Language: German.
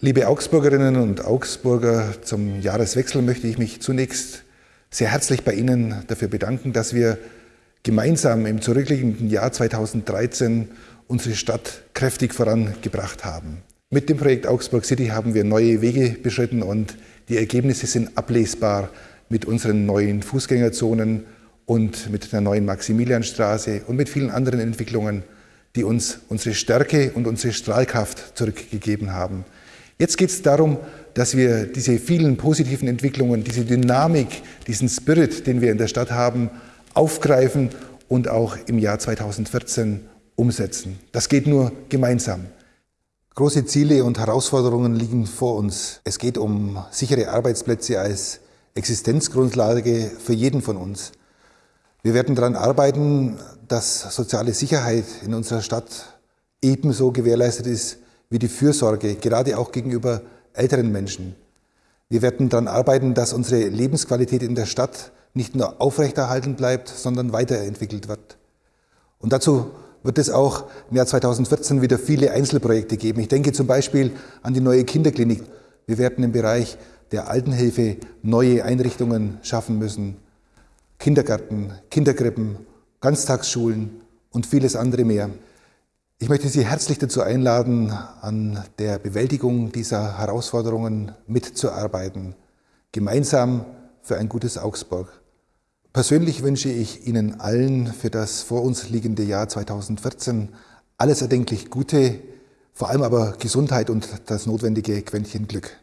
Liebe Augsburgerinnen und Augsburger, zum Jahreswechsel möchte ich mich zunächst sehr herzlich bei Ihnen dafür bedanken, dass wir gemeinsam im zurückliegenden Jahr 2013 unsere Stadt kräftig vorangebracht haben. Mit dem Projekt Augsburg City haben wir neue Wege beschritten und die Ergebnisse sind ablesbar mit unseren neuen Fußgängerzonen und mit der neuen Maximilianstraße und mit vielen anderen Entwicklungen, die uns unsere Stärke und unsere Strahlkraft zurückgegeben haben. Jetzt geht es darum, dass wir diese vielen positiven Entwicklungen, diese Dynamik, diesen Spirit, den wir in der Stadt haben, aufgreifen und auch im Jahr 2014 umsetzen. Das geht nur gemeinsam. Große Ziele und Herausforderungen liegen vor uns. Es geht um sichere Arbeitsplätze als Existenzgrundlage für jeden von uns. Wir werden daran arbeiten, dass soziale Sicherheit in unserer Stadt ebenso gewährleistet ist wie die Fürsorge, gerade auch gegenüber älteren Menschen. Wir werden daran arbeiten, dass unsere Lebensqualität in der Stadt nicht nur aufrechterhalten bleibt, sondern weiterentwickelt wird. Und dazu wird es auch im Jahr 2014 wieder viele Einzelprojekte geben. Ich denke zum Beispiel an die neue Kinderklinik. Wir werden im Bereich der Altenhilfe neue Einrichtungen schaffen müssen. Kindergärten, Kinderkrippen, Ganztagsschulen und vieles andere mehr. Ich möchte Sie herzlich dazu einladen, an der Bewältigung dieser Herausforderungen mitzuarbeiten, gemeinsam für ein gutes Augsburg. Persönlich wünsche ich Ihnen allen für das vor uns liegende Jahr 2014 alles erdenklich Gute, vor allem aber Gesundheit und das notwendige Quäntchen Glück.